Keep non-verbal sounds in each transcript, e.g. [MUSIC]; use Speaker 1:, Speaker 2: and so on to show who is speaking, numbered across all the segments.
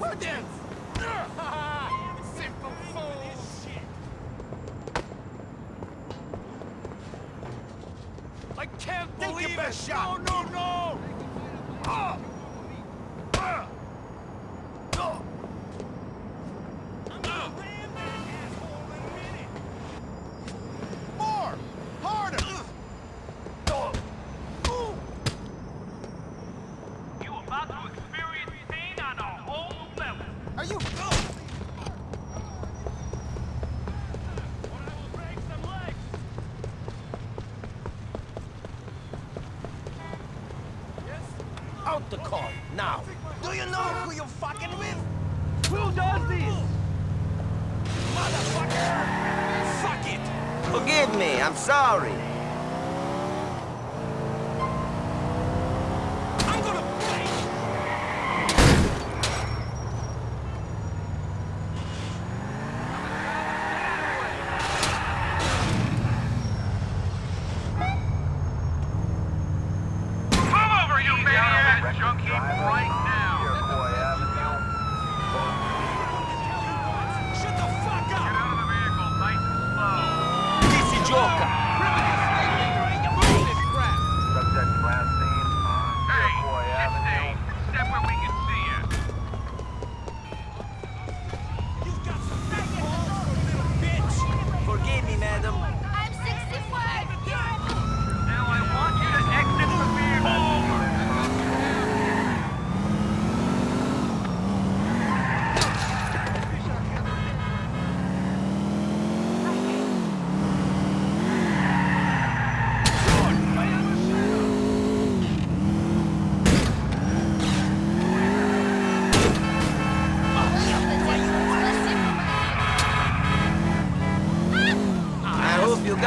Speaker 1: [LAUGHS] Simple fool! I can't believe it! Shot. No,
Speaker 2: no,
Speaker 1: no! Oh.
Speaker 3: Out the car, now!
Speaker 1: Do you know who you're fucking with?
Speaker 3: Who does this?
Speaker 1: Motherfucker! Fuck it!
Speaker 3: Forgive me, I'm sorry.
Speaker 2: junction, keep right.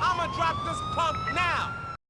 Speaker 1: I'ma drop this pump now.